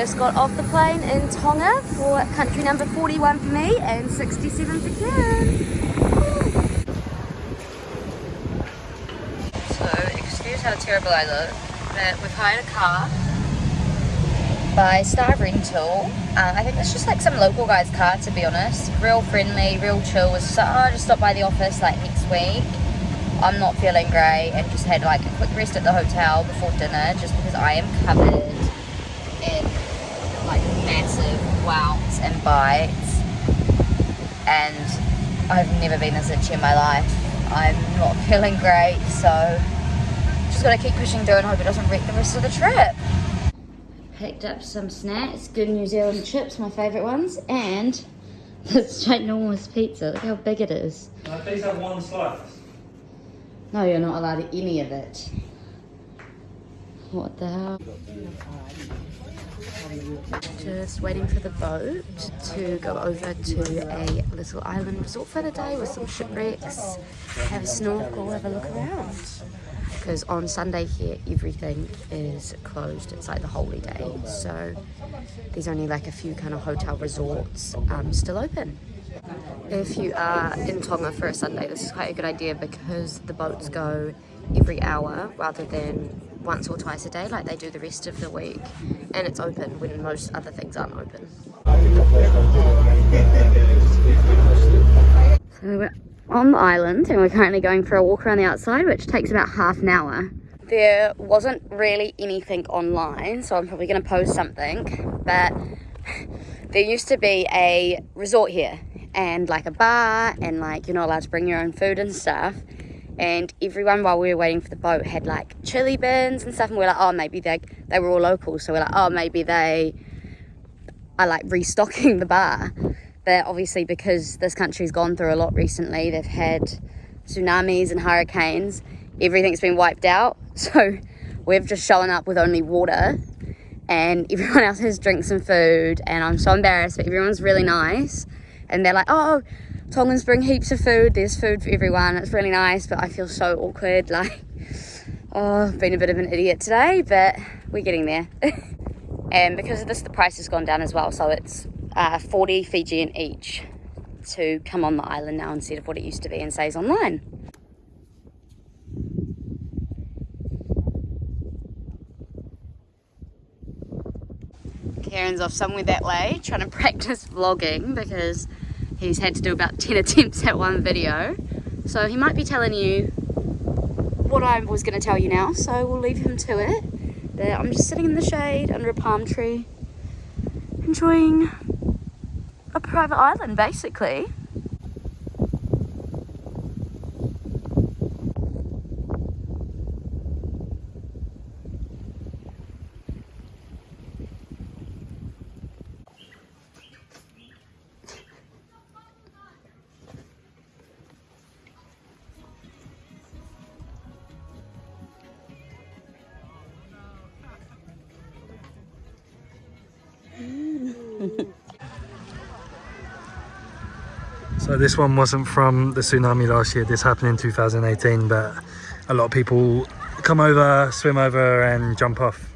just got off the plane in Tonga for country number 41 for me and 67 for Kieran. So, excuse how terrible I look, but we've hired a car by Star Rental. Uh, I think it's just like some local guy's car to be honest. Real friendly, real chill. Was just oh, just stop by the office like next week. I'm not feeling great and just had like a quick rest at the hotel before dinner just because I am covered massive welts and bites and I've never been this itchy in my life. I'm not feeling great so just gotta keep pushing through and hope it doesn't wreck the rest of the trip picked up some snacks, good New Zealand chips, my favourite ones, and this ginormous pizza. Look how big it is. I please have one slice? No, you're not allowed any of it. What the hell? Just waiting for the boat to go over to a little island resort for the day with some shipwrecks, have a snorkel, have a look around. Because on Sunday here everything is closed. It's like the holy day. So there's only like a few kind of hotel resorts um, still open. If you are in Tonga for a Sunday this is quite a good idea because the boats go every hour rather than once or twice a day like they do the rest of the week and it's open when most other things aren't open so we're on the island and we're currently going for a walk around the outside which takes about half an hour. There wasn't really anything online so I'm probably going to post something but there used to be a resort here and like a bar and like you're not allowed to bring your own food and stuff and everyone while we were waiting for the boat had like chili bins and stuff and we are like oh maybe they they were all local so we're like oh maybe they are like restocking the bar but obviously because this country's gone through a lot recently, they've had tsunamis and hurricanes, everything's been wiped out. So we've just shown up with only water and everyone else has drinks and food and I'm so embarrassed, but everyone's really nice. And they're like, oh, Tongans bring heaps of food, there's food for everyone, it's really nice, but I feel so awkward, like, oh, I've been a bit of an idiot today, but we're getting there. and because of this, the price has gone down as well, so it's uh, 40 Fijian each to come on the island now instead of what it used to be and says online. Kieran's off somewhere that way trying to practice vlogging because he's had to do about 10 attempts at one video. So he might be telling you what I was going to tell you now, so we'll leave him to it. But I'm just sitting in the shade under a palm tree, enjoying a private island basically. So this one wasn't from the tsunami last year. This happened in 2018, but a lot of people come over, swim over and jump off.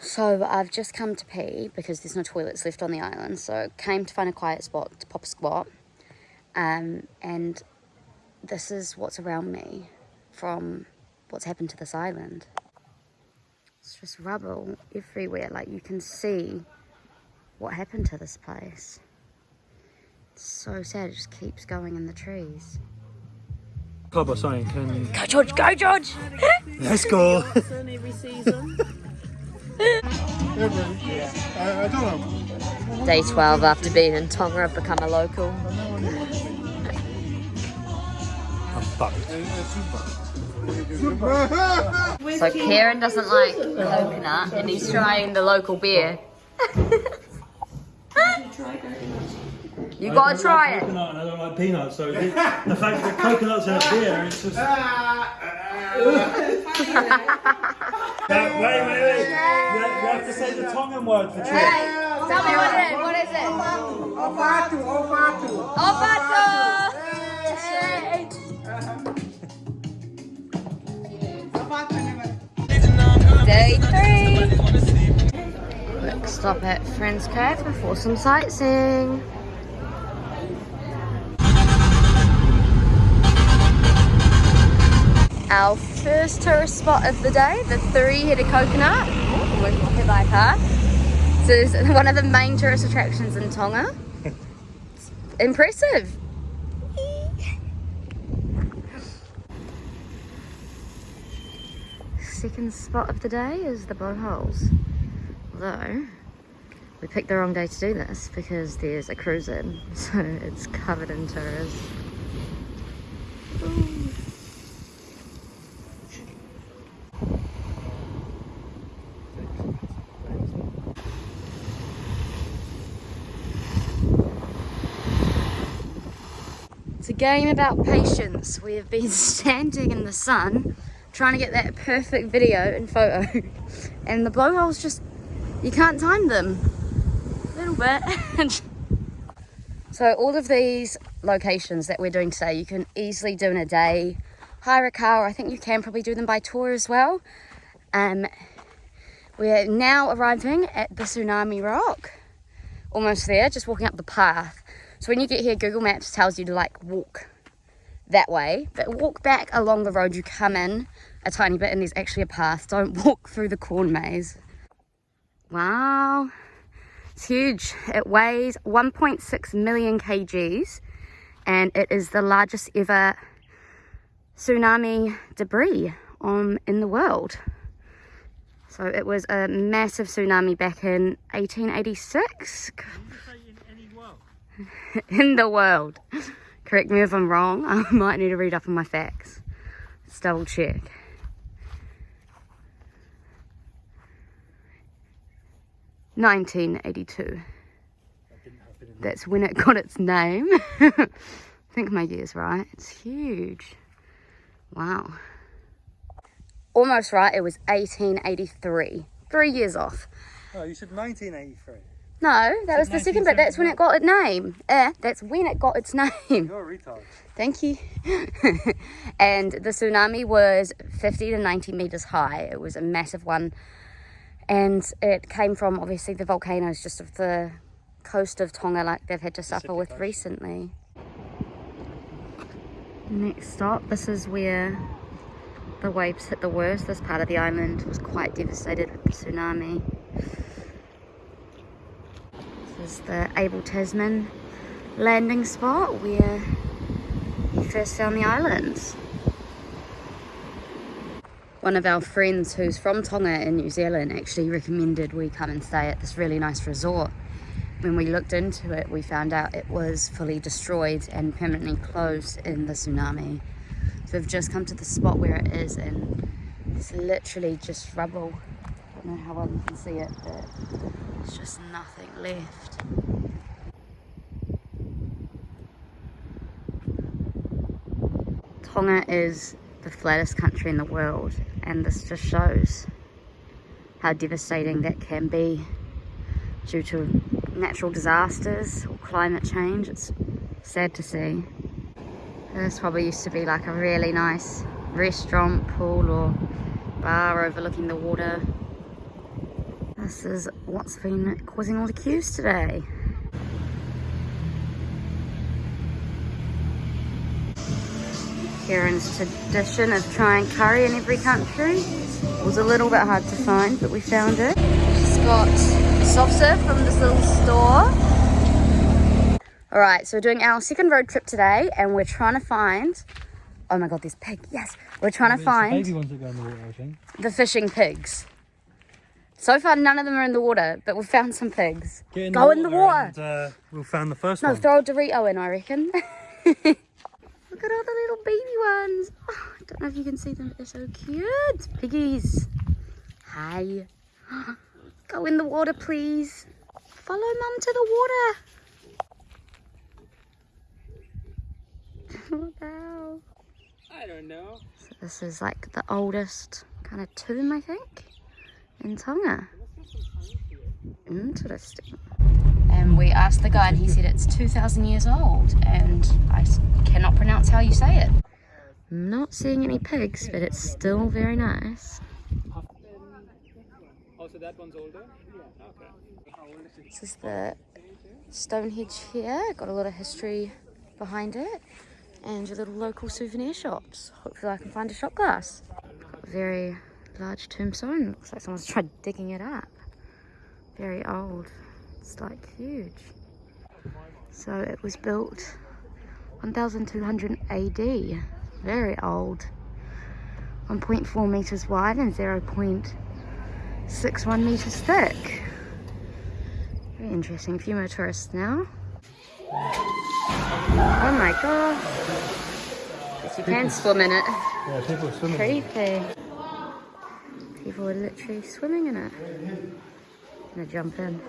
So I've just come to pee because there's no toilets left on the island. So came to find a quiet spot to pop a squat. Um, and this is what's around me from what's happened to this island. It's just rubble everywhere. Like you can see what happened to this place. It's so sad, it just keeps going in the trees. Club or something can... Go George, go George! Let's go! Day 12 after being in Tonga, I've become a local. I'm fucked. So Kieran doesn't like coconut and he's trying the local beer. You gotta try it. Coconut and I don't like peanuts, so the, the fact that coconuts in a beer, it's just. now, wait, wait, wait. You have, you have to say the Tongan word for trip. Tell me what it is. What is it? Olfato, olfato. Olfato. Day three. Stop at Friends Cafe before some sightseeing. Our first tourist spot of the day, the three-headed coconut. Oh, we're hit by car. This is one of the main tourist attractions in Tonga. It's impressive. Second spot of the day is the blowholes. Although, we picked the wrong day to do this because there's a cruise in, so it's covered in tourists. It's a game about patience. We have been standing in the sun trying to get that perfect video and photo and the blowholes just you can't time them bit. So all of these locations that we're doing today you can easily do in a day. Hire a car i think you can probably do them by tour as well. Um we're now arriving at the tsunami rock. Almost there just walking up the path. So when you get here google maps tells you to like walk that way. But walk back along the road you come in a tiny bit and there's actually a path. Don't walk through the corn maze. Wow it's huge it weighs 1.6 million kgs and it is the largest ever tsunami debris on in the world so it was a massive tsunami back in 1886 in the world Correct me if I'm wrong. I might need to read up on my facts. Let's double check. Nineteen eighty-two. That's when it got its name. I think my year's right. It's huge. Wow. Almost right. It was 1883. Three years off. Oh, you said 1983. No, that was the second bit. That's when it got its name. Eh, that's when it got its name. You're a retard. Thank you. and the tsunami was 50 to 90 meters high. It was a massive one. And it came from obviously the volcanoes just of the coast of Tonga, like they've had to suffer with recently. Next stop, this is where the waves hit the worst. This part of the island was quite devastated with the tsunami This is the Abel Tasman landing spot where he first found the islands. One of our friends who's from Tonga in New Zealand actually recommended we come and stay at this really nice resort. When we looked into it, we found out it was fully destroyed and permanently closed in the tsunami. So we've just come to the spot where it is and it's literally just rubble. I don't know how well you can see it, but there's just nothing left. Tonga is the flattest country in the world and this just shows how devastating that can be due to natural disasters or climate change. It's sad to see. This probably used to be like a really nice restaurant, pool or bar overlooking the water. This is what's been causing all the queues today. Kieran's tradition of trying curry in every country was a little bit hard to find, but we found it. Just got soft serve from this little store. All right, so we're doing our second road trip today, and we're trying to find. Oh my god, this pig! Yes, we're trying to find The ones that go in the water, the fishing pigs. So far, none of them are in the water, but we've found some pigs. Get Go in the water. And, uh, we'll find the first No, one. No, throw a Dorito in, I reckon. Look at all the little baby ones. Oh, I don't know if you can see them, but they're so cute. Piggies. Hi. Go in the water, please. Follow mum to the water. what the hell? I don't know. So this is like the oldest kind of tomb, I think, in Tonga. Interesting. And we asked the guy, and he said it's 2,000 years old, and I cannot pronounce how you say it. I'm not seeing any pigs, but it's still very nice. Oh, so that one's older? Okay. This is the Stonehenge here. Got a lot of history behind it. And your little local souvenir shops. Hopefully I can find a shot glass. Got a very large tombstone. Looks like someone's tried digging it up. Very old. It's like huge. So it was built 1200 AD. Very old. 1.4 meters wide and 0.61 meters thick. Very interesting. A few more tourists now. Oh my god. You can swim in it. Yeah, people are swimming. Creepy. People are literally swimming in it. Gonna jump in.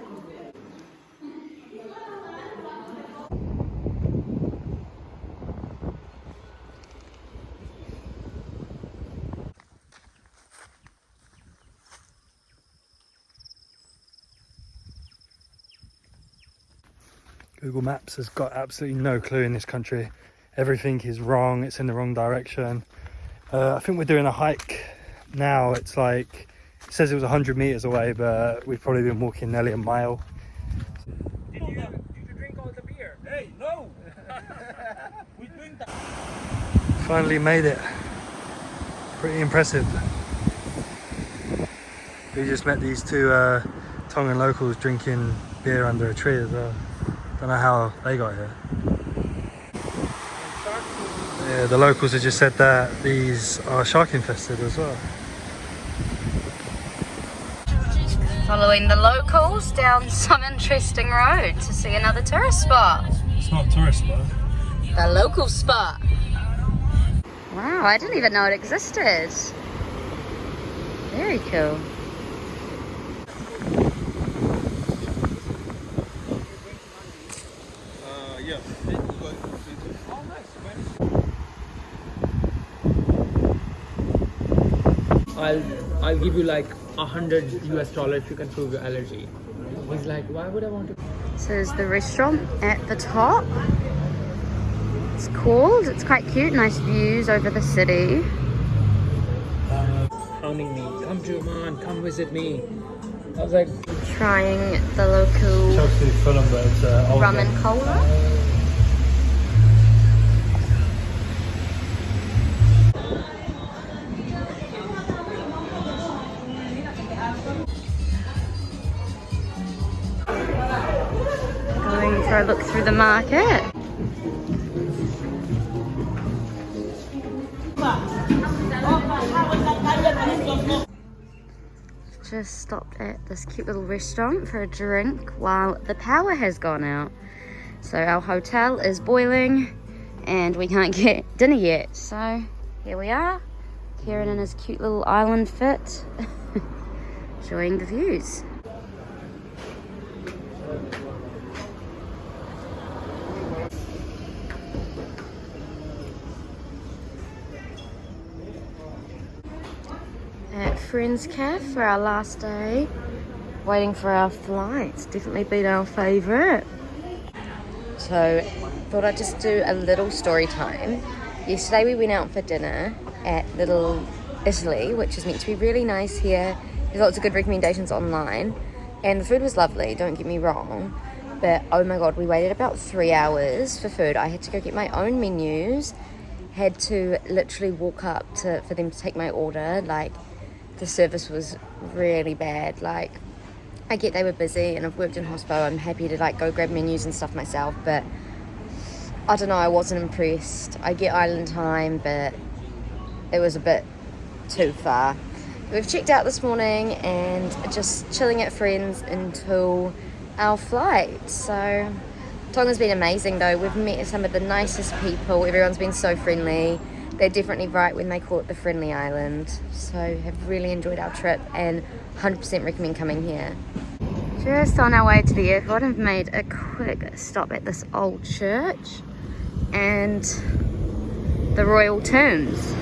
Google Maps has got absolutely no clue in this country. Everything is wrong, it's in the wrong direction. Uh, I think we're doing a hike now. It's like, it says it was 100 meters away, but we've probably been walking nearly a mile. Did you, did you drink all the beer? Hey, no! we drink that. Finally made it. Pretty impressive. We just met these two uh, Tongan locals drinking beer under a tree as well. Don't know how they got here. Yeah, the locals have just said that these are shark infested as well. Following the locals down some interesting road to see another tourist spot. It's not a tourist spot. The local spot. Wow, I didn't even know it existed. Very cool. I'll I'll give you like a hundred US dollar if you can prove your allergy. He's like, why would I want to? So is the restaurant at the top. It's called, it's quite cute, nice views over the city. Hounding me, come to Oman, come visit me. I was like, Trying the local Chelsea Fulham, but it's uh, old rum game. and cola. A look through the market. Just stopped at this cute little restaurant for a drink while the power has gone out. So our hotel is boiling and we can't get dinner yet. So here we are, Kieran in his cute little island fit, enjoying the views. Friends Caf for our last day, waiting for our flights. Definitely been our favourite. So, thought I'd just do a little story time. Yesterday we went out for dinner at Little Italy, which is meant to be really nice here. There's lots of good recommendations online, and the food was lovely. Don't get me wrong, but oh my god, we waited about three hours for food. I had to go get my own menus. Had to literally walk up to for them to take my order. Like the service was really bad. Like I get they were busy and I've worked in hospital. I'm happy to like go grab menus and stuff myself, but I don't know. I wasn't impressed. I get island time, but it was a bit too far. We've checked out this morning and just chilling at friends until our flight. So Tonga's been amazing though. We've met some of the nicest people. Everyone's been so friendly. They're definitely right when they call it the friendly island. So have really enjoyed our trip and 100% recommend coming here. Just on our way to the airport, I've made a quick stop at this old church and the royal tombs.